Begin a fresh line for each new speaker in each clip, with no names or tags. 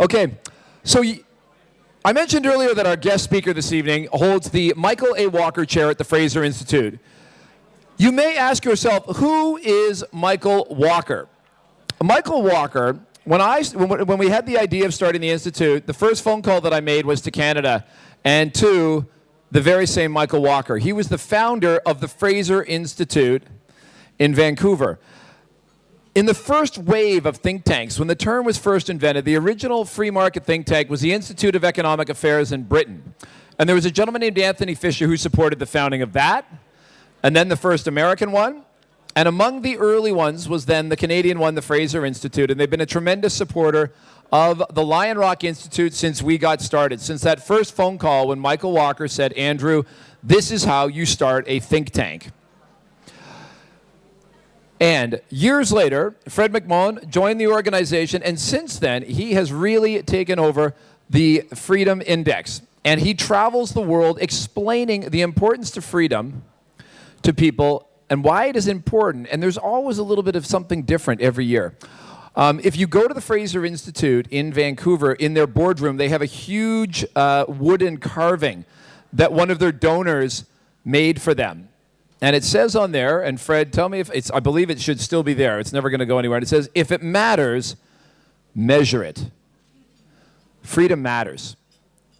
Okay, so I mentioned earlier that our guest speaker this evening holds the Michael A. Walker Chair at the Fraser Institute. You may ask yourself, who is Michael Walker? Michael Walker, when, I, when we had the idea of starting the Institute, the first phone call that I made was to Canada and to the very same Michael Walker. He was the founder of the Fraser Institute in Vancouver. In the first wave of think tanks, when the term was first invented, the original free market think tank was the Institute of Economic Affairs in Britain. And there was a gentleman named Antony Fisher who supported the founding of that, and then the first American one. And among the early ones was then the Canadian one, the Fraser Institute. And they've been a tremendous supporter of the Lion Rock Institute since we got started. Since that first phone call when Michael Walker said, Andrew, this is how you start a think tank. And years later, Fred McMahon joined the organization, and since then, he has really taken over the Freedom Index. And he travels the world explaining the importance to freedom to people and why it is important. And there's always a little bit of something different every year. Um, if you go to the Fraser Institute in Vancouver, in their boardroom, they have a huge uh, wooden carving that one of their donors made for them. And it says on there, and Fred, tell me if it's, I believe it should still be there. It's never going to go anywhere. And it says, if it matters, measure it. Freedom matters.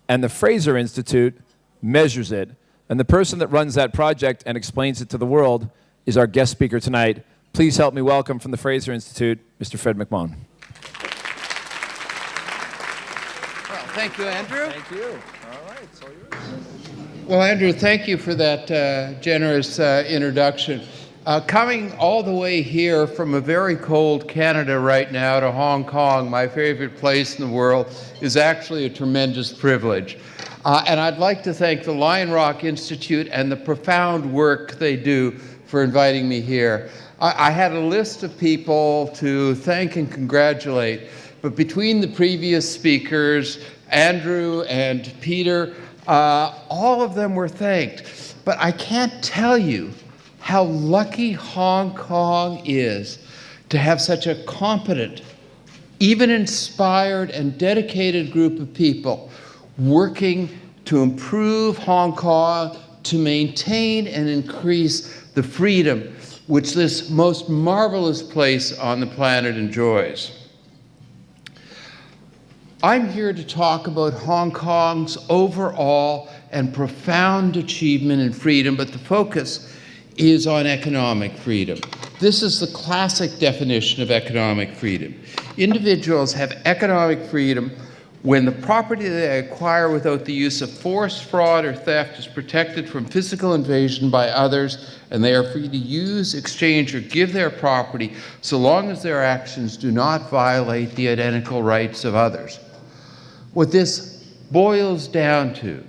And the Fraser Institute measures it. And the person that runs that project and explains it to the world is our guest speaker tonight. Please help me welcome from the Fraser Institute, Mr. Fred McMahon.
Well, thank you, Andrew.
Thank you. All right, it's all yours.
Well, Andrew, thank you for that uh, generous uh, introduction. Uh, coming all the way here from a very cold Canada right now to Hong Kong, my favorite place in the world, is actually a tremendous privilege. Uh, and I'd like to thank the Lion Rock Institute and the profound work they do for inviting me here. I, I had a list of people to thank and congratulate, but between the previous speakers, Andrew and Peter, uh, all of them were thanked. But I can't tell you how lucky Hong Kong is to have such a competent, even inspired and dedicated group of people working to improve Hong Kong, to maintain and increase the freedom which this most marvelous place on the planet enjoys. I'm here to talk about Hong Kong's overall and profound achievement in freedom, but the focus is on economic freedom. This is the classic definition of economic freedom. Individuals have economic freedom when the property they acquire without the use of force, fraud, or theft is protected from physical invasion by others, and they are free to use, exchange, or give their property so long as their actions do not violate the identical rights of others. What this boils down to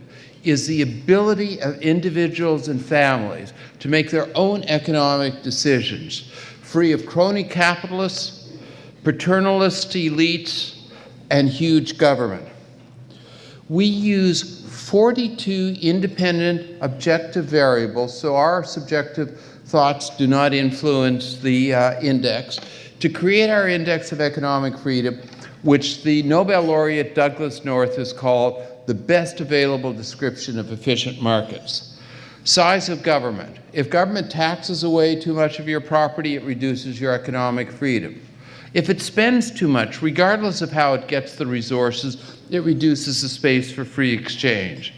is the ability of individuals and families to make their own economic decisions, free of crony capitalists, paternalist elites, and huge government. We use 42 independent objective variables, so our subjective thoughts do not influence the uh, index, to create our index of economic freedom which the Nobel laureate Douglass North has called the best available description of efficient markets. Size of government. If government taxes away too much of your property, it reduces your economic freedom. If it spends too much, regardless of how it gets the resources, it reduces the space for free exchange.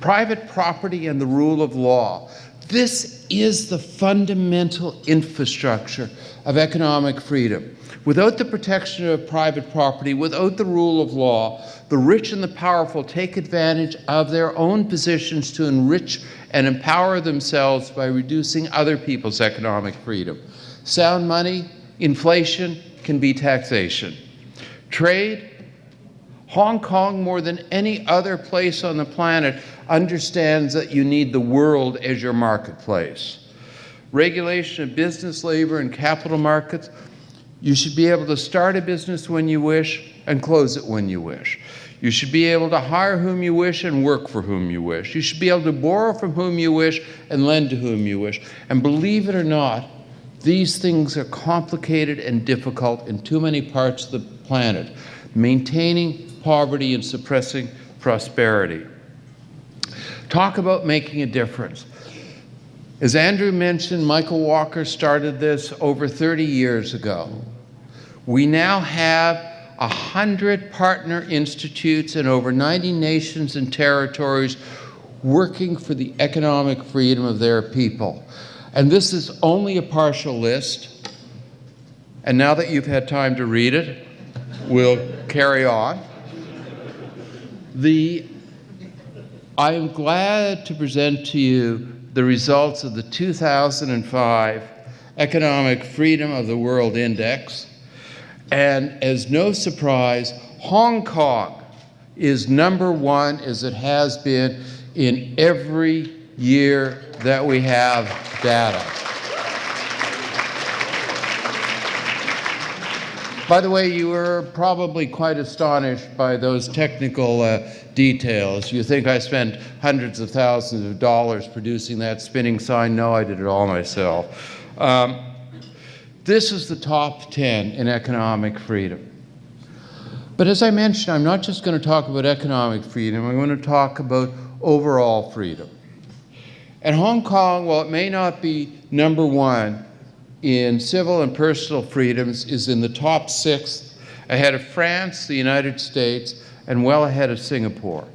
Private property and the rule of law. This is the fundamental infrastructure of economic freedom. Without the protection of private property, without the rule of law, the rich and the powerful take advantage of their own positions to enrich and empower themselves by reducing other people's economic freedom. Sound money, inflation can be taxation. Trade, Hong Kong, more than any other place on the planet, understands that you need the world as your marketplace. Regulation of business, labor, and capital markets, you should be able to start a business when you wish and close it when you wish. You should be able to hire whom you wish and work for whom you wish. You should be able to borrow from whom you wish and lend to whom you wish. And believe it or not, these things are complicated and difficult in too many parts of the planet. Maintaining poverty and suppressing prosperity. Talk about making a difference. As Andrew mentioned, Michael Walker started this over 30 years ago. We now have 100 partner institutes in over 90 nations and territories working for the economic freedom of their people. And this is only a partial list. And now that you've had time to read it, we'll carry on. The, I am glad to present to you the results of the 2005 Economic Freedom of the World Index. And as no surprise, Hong Kong is number one as it has been in every year that we have data. By the way, you were probably quite astonished by those technical uh, details. You think I spent hundreds of thousands of dollars producing that spinning sign? No, I did it all myself. Um, this is the top 10 in economic freedom. But as I mentioned, I'm not just going to talk about economic freedom, I'm going to talk about overall freedom. And Hong Kong, while it may not be number one, in civil and personal freedoms is in the top six, ahead of France, the United States, and well ahead of Singapore.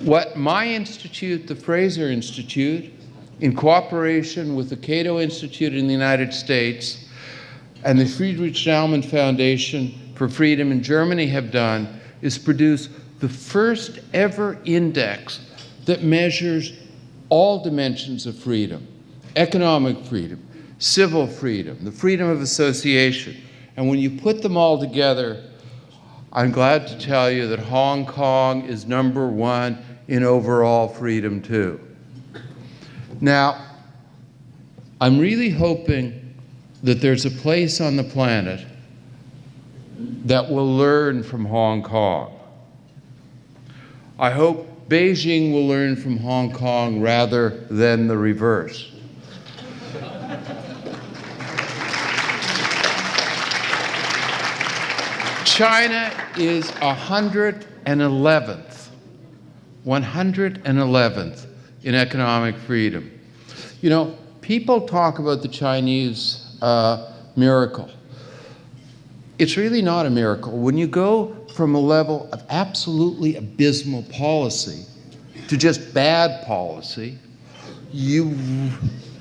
What my institute, the Fraser Institute, in cooperation with the Cato Institute in the United States and the Friedrich Naumann Foundation for Freedom in Germany have done is produce the first ever index that measures all dimensions of freedom economic freedom, civil freedom, the freedom of association. And when you put them all together, I'm glad to tell you that Hong Kong is number one in overall freedom, too. Now, I'm really hoping that there's a place on the planet that will learn from Hong Kong. I hope Beijing will learn from Hong Kong rather than the reverse. China is 111th, 111th in economic freedom. You know, people talk about the Chinese uh, miracle. It's really not a miracle. When you go from a level of absolutely abysmal policy to just bad policy, you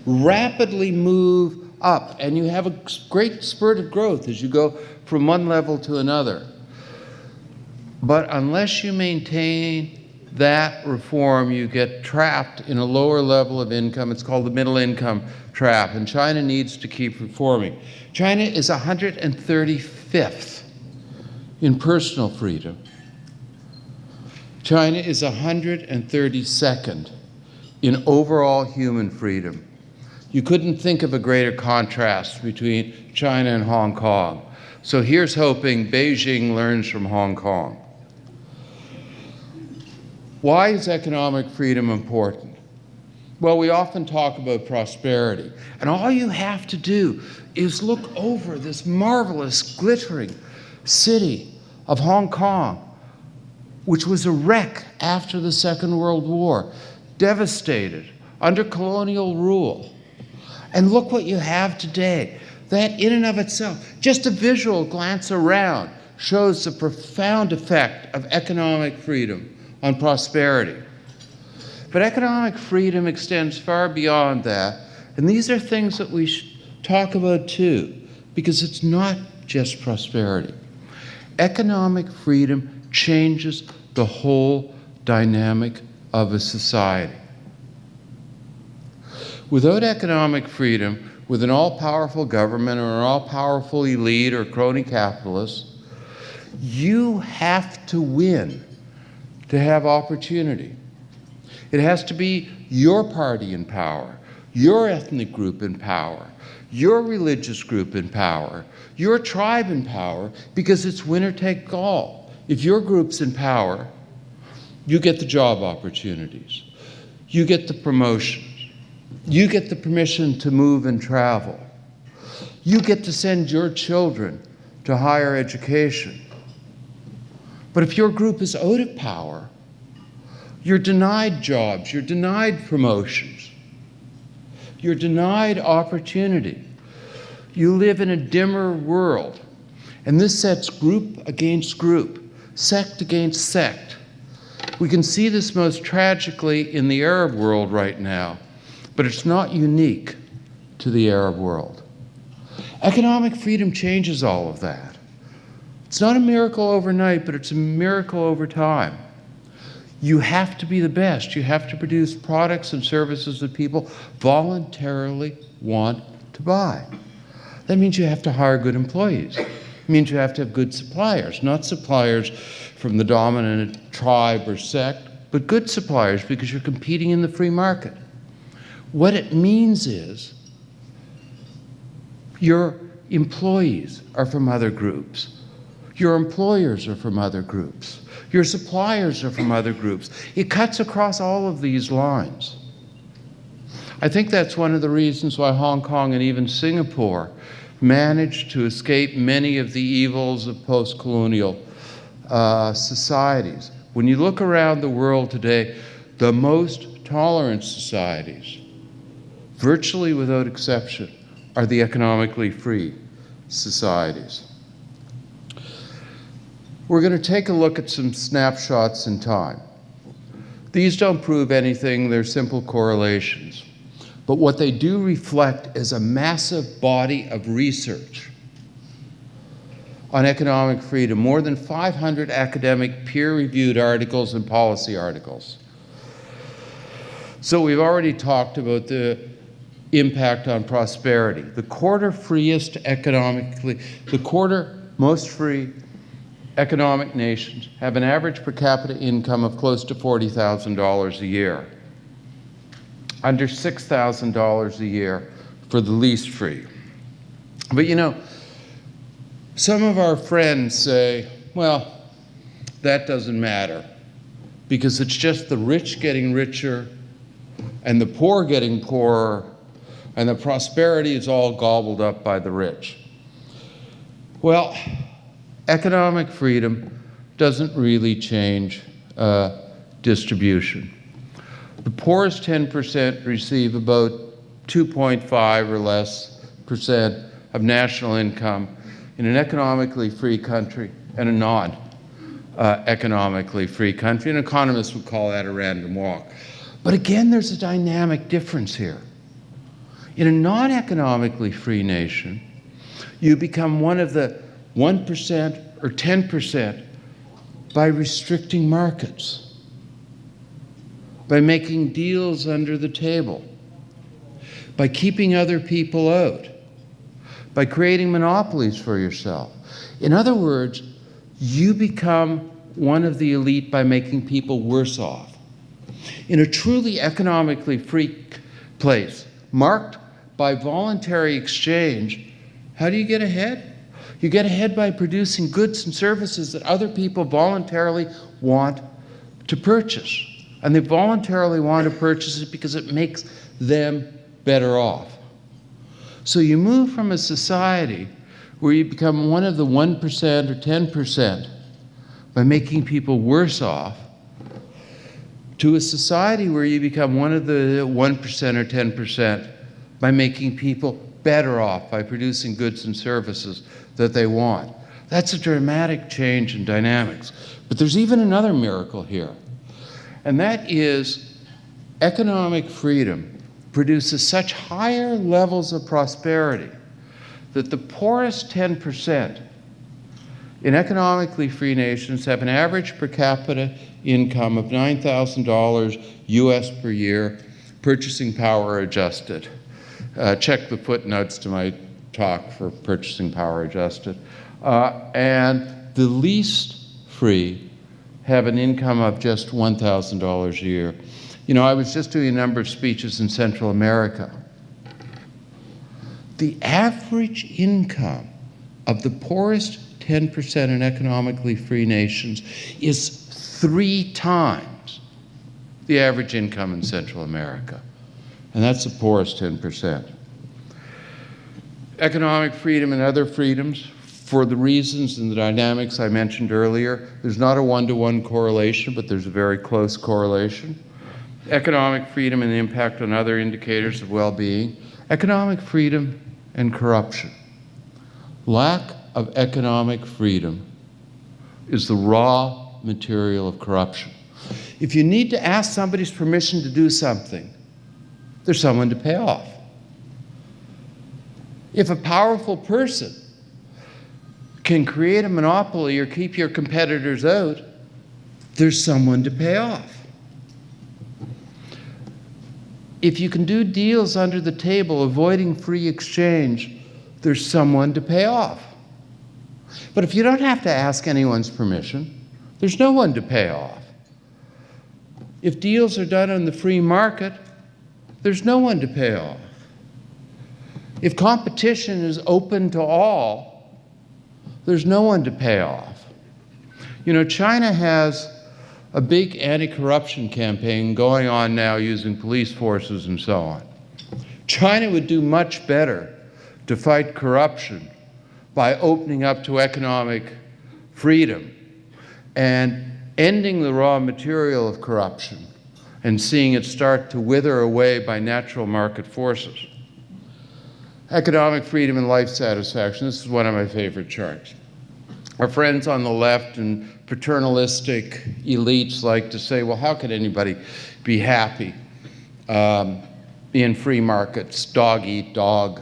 rapidly move up and you have a great spurt of growth as you go from one level to another. But unless you maintain that reform, you get trapped in a lower level of income. It's called the middle income trap, and China needs to keep reforming. China is 135th in personal freedom. China is 132nd in overall human freedom. You couldn't think of a greater contrast between China and Hong Kong. So here's hoping Beijing learns from Hong Kong. Why is economic freedom important? Well, we often talk about prosperity, and all you have to do is look over this marvelous, glittering city of Hong Kong, which was a wreck after the Second World War, devastated, under colonial rule. And look what you have today that, in and of itself, just a visual glance around, shows the profound effect of economic freedom on prosperity. But economic freedom extends far beyond that, and these are things that we should talk about too, because it's not just prosperity. Economic freedom changes the whole dynamic of a society. Without economic freedom, with an all powerful government or an all powerful elite or crony capitalist, you have to win to have opportunity. It has to be your party in power, your ethnic group in power, your religious group in power, your tribe in power, because it's winner take all. If your group's in power, you get the job opportunities, you get the promotions, you get the permission to move and travel. You get to send your children to higher education. But if your group is out of power, you're denied jobs, you're denied promotions, you're denied opportunity. You live in a dimmer world. And this sets group against group, sect against sect. We can see this most tragically in the Arab world right now, but it's not unique to the Arab world. Economic freedom changes all of that. It's not a miracle overnight, but it's a miracle over time. You have to be the best. You have to produce products and services that people voluntarily want to buy. That means you have to hire good employees. It means you have to have good suppliers, not suppliers from the dominant tribe or sect, but good suppliers because you're competing in the free market. What it means is your employees are from other groups. Your employers are from other groups. Your suppliers are from other groups. It cuts across all of these lines. I think that's one of the reasons why Hong Kong and even Singapore managed to escape many of the evils of post colonial uh, societies. When you look around the world today, the most tolerant societies, virtually without exception, are the economically free societies. We're going to take a look at some snapshots in time. These don't prove anything, they're simple correlations. But what they do reflect is a massive body of research on economic freedom, more than 500 academic peer-reviewed articles and policy articles. So we've already talked about the impact on prosperity. The quarter freest economically, the quarter most free economic nations have an average per capita income of close to $40,000 a year under $6,000 a year for the least free. But you know, some of our friends say, well, that doesn't matter because it's just the rich getting richer and the poor getting poorer and the prosperity is all gobbled up by the rich. Well, economic freedom doesn't really change uh, distribution. The poorest 10% receive about 2.5 or less percent of national income in an economically free country and a non uh, economically free country. And economists would call that a random walk. But again, there's a dynamic difference here. In a non economically free nation, you become one of the 1% or 10% by restricting markets by making deals under the table, by keeping other people out, by creating monopolies for yourself. In other words, you become one of the elite by making people worse off. In a truly economically free place, marked by voluntary exchange, how do you get ahead? You get ahead by producing goods and services that other people voluntarily want to purchase and they voluntarily want to purchase it because it makes them better off. So you move from a society where you become one of the 1% or 10% by making people worse off to a society where you become one of the 1% or 10% by making people better off by producing goods and services that they want. That's a dramatic change in dynamics. But there's even another miracle here and that is economic freedom produces such higher levels of prosperity that the poorest 10% in economically free nations have an average per capita income of $9,000 US per year, purchasing power adjusted. Uh, check the footnotes to my talk for purchasing power adjusted. Uh, and the least free have an income of just $1,000 a year. You know, I was just doing a number of speeches in Central America. The average income of the poorest 10% in economically free nations is three times the average income in Central America. And that's the poorest 10%. Economic freedom and other freedoms for the reasons and the dynamics I mentioned earlier. There's not a one-to-one correlation, but there's a very close correlation. Economic freedom and the impact on other indicators of well-being. Economic freedom and corruption. Lack of economic freedom is the raw material of corruption. If you need to ask somebody's permission to do something, there's someone to pay off. If a powerful person can create a monopoly or keep your competitors out, there's someone to pay off. If you can do deals under the table, avoiding free exchange, there's someone to pay off. But if you don't have to ask anyone's permission, there's no one to pay off. If deals are done on the free market, there's no one to pay off. If competition is open to all, there's no one to pay off. You know, China has a big anti-corruption campaign going on now using police forces and so on. China would do much better to fight corruption by opening up to economic freedom and ending the raw material of corruption and seeing it start to wither away by natural market forces. Economic freedom and life satisfaction. This is one of my favorite charts. Our friends on the left and paternalistic elites like to say, well, how could anybody be happy um, in free markets, dog eat dog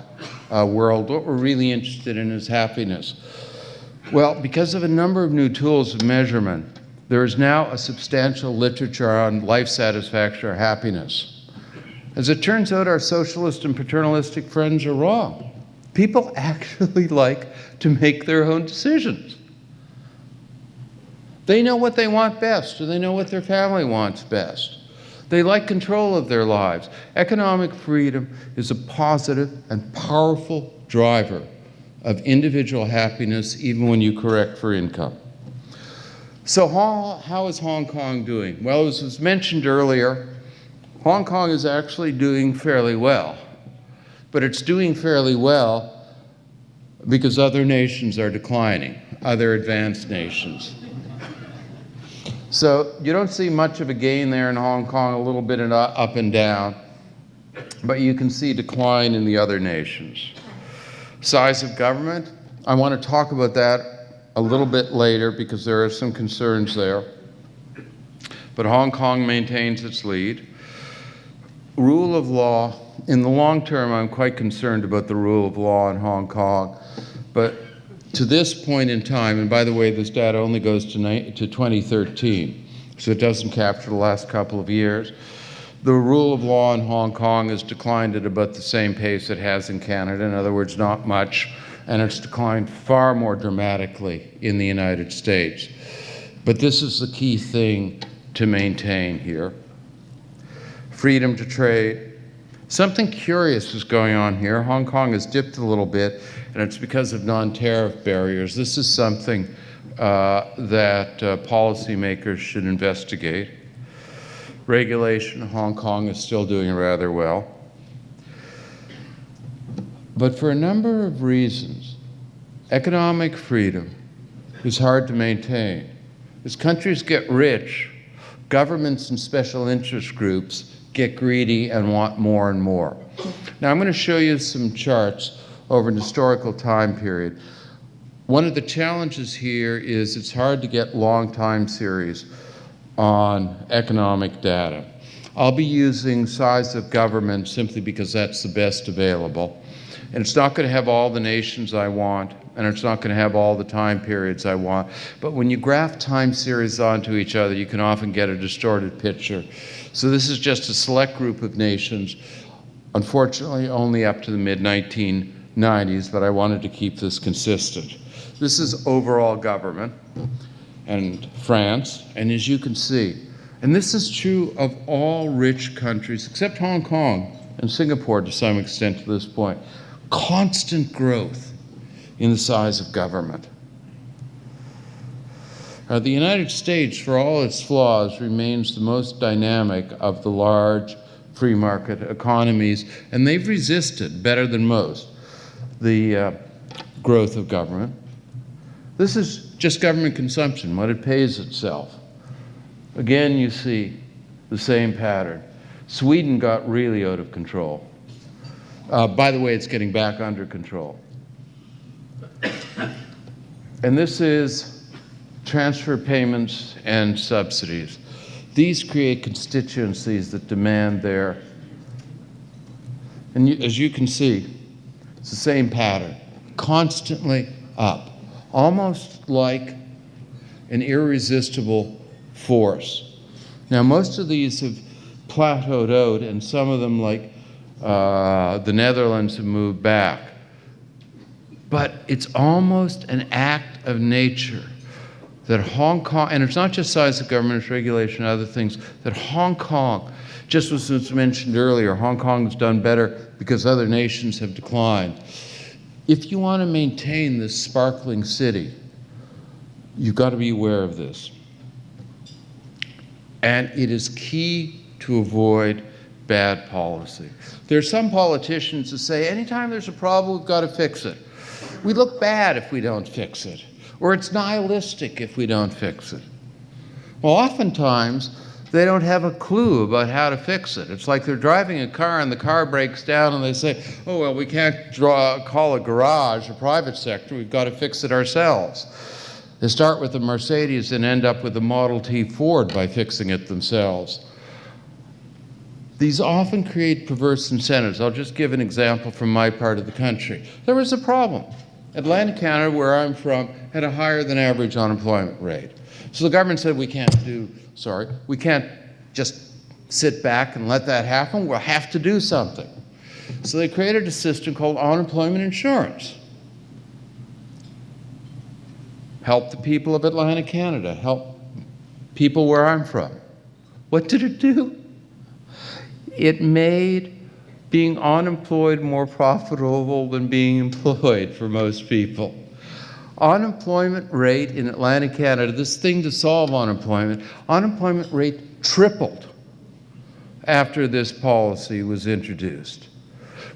uh, world? What we're really interested in is happiness. Well, because of a number of new tools of measurement, there is now a substantial literature on life satisfaction or happiness. As it turns out, our socialist and paternalistic friends are wrong. People actually like to make their own decisions. They know what they want best, or they know what their family wants best. They like control of their lives. Economic freedom is a positive and powerful driver of individual happiness, even when you correct for income. So how, how is Hong Kong doing? Well, as was mentioned earlier, Hong Kong is actually doing fairly well. But it's doing fairly well because other nations are declining, other advanced nations. So you don't see much of a gain there in Hong Kong, a little bit up and down, but you can see decline in the other nations. Size of government, I want to talk about that a little bit later because there are some concerns there. But Hong Kong maintains its lead. Rule of law, in the long term, I'm quite concerned about the rule of law in Hong Kong. But to this point in time, and by the way, this data only goes to, to 2013, so it doesn't capture the last couple of years. The rule of law in Hong Kong has declined at about the same pace it has in Canada. In other words, not much, and it's declined far more dramatically in the United States. But this is the key thing to maintain here. Freedom to trade. Something curious is going on here. Hong Kong has dipped a little bit and it's because of non-tariff barriers. This is something uh, that uh, policymakers should investigate. Regulation in Hong Kong is still doing rather well. But for a number of reasons, economic freedom is hard to maintain. As countries get rich, governments and special interest groups get greedy and want more and more. Now I'm going to show you some charts over an historical time period. One of the challenges here is it's hard to get long time series on economic data. I'll be using size of government simply because that's the best available. And it's not going to have all the nations I want, and it's not going to have all the time periods I want. But when you graph time series onto each other, you can often get a distorted picture. So this is just a select group of nations, unfortunately only up to the mid-1990s, but I wanted to keep this consistent. This is overall government and France, and as you can see, and this is true of all rich countries except Hong Kong and Singapore to some extent to this point, constant growth in the size of government. Uh, the United States, for all its flaws, remains the most dynamic of the large free market economies, and they've resisted better than most the uh, growth of government. This is just government consumption, what it pays itself. Again, you see the same pattern. Sweden got really out of control. Uh, by the way, it's getting back under control. And this is transfer payments and subsidies. These create constituencies that demand their, and you, as you can see, it's the same pattern, constantly up, almost like an irresistible force. Now, most of these have plateaued out, and some of them, like uh, the Netherlands, have moved back. But it's almost an act of nature that Hong Kong, and it's not just size of government, it's regulation, other things, that Hong Kong, just as was mentioned earlier, Hong Kong has done better because other nations have declined. If you want to maintain this sparkling city, you've got to be aware of this. And it is key to avoid bad policy. There are some politicians who say anytime there's a problem, we've got to fix it. We look bad if we don't fix it or it's nihilistic if we don't fix it. Well, oftentimes, they don't have a clue about how to fix it. It's like they're driving a car and the car breaks down and they say, oh, well, we can't draw, call a garage a private sector, we've got to fix it ourselves. They start with a Mercedes and end up with a Model T Ford by fixing it themselves. These often create perverse incentives. I'll just give an example from my part of the country. There was a problem. Atlantic Canada, where I'm from, had a higher than average unemployment rate. So the government said we can't do, sorry, we can't just sit back and let that happen. We'll have to do something. So they created a system called unemployment insurance. Help the people of Atlantic Canada, help people where I'm from. What did it do? It made being unemployed more profitable than being employed for most people. Unemployment rate in Atlantic Canada, this thing to solve unemployment, unemployment rate tripled after this policy was introduced.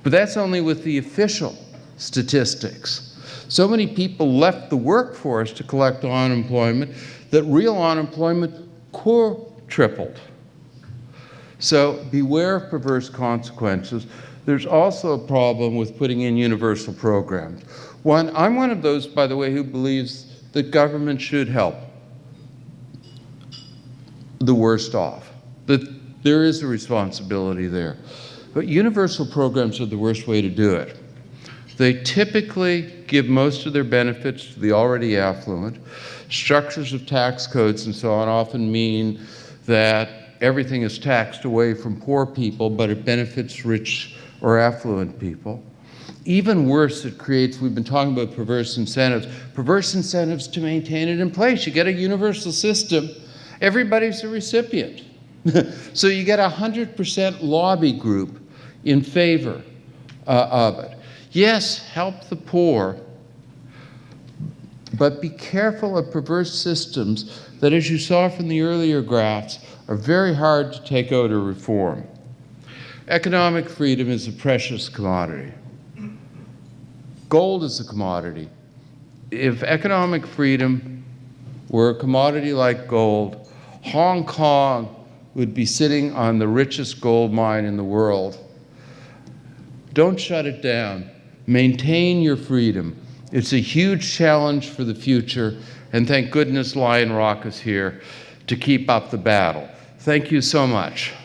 But that's only with the official statistics. So many people left the workforce to collect unemployment that real unemployment core tripled. So beware of perverse consequences. There's also a problem with putting in universal programs. One, I'm one of those, by the way, who believes that government should help the worst off, that there is a responsibility there. But universal programs are the worst way to do it. They typically give most of their benefits to the already affluent. Structures of tax codes and so on often mean that everything is taxed away from poor people, but it benefits rich or affluent people. Even worse, it creates, we've been talking about perverse incentives, perverse incentives to maintain it in place. You get a universal system, everybody's a recipient. so you get a 100% lobby group in favor uh, of it. Yes, help the poor, but be careful of perverse systems that, as you saw from the earlier graphs, are very hard to take out or reform. Economic freedom is a precious commodity. Gold is a commodity. If economic freedom were a commodity like gold, Hong Kong would be sitting on the richest gold mine in the world. Don't shut it down. Maintain your freedom. It's a huge challenge for the future, and thank goodness Lion Rock is here to keep up the battle. Thank you so much.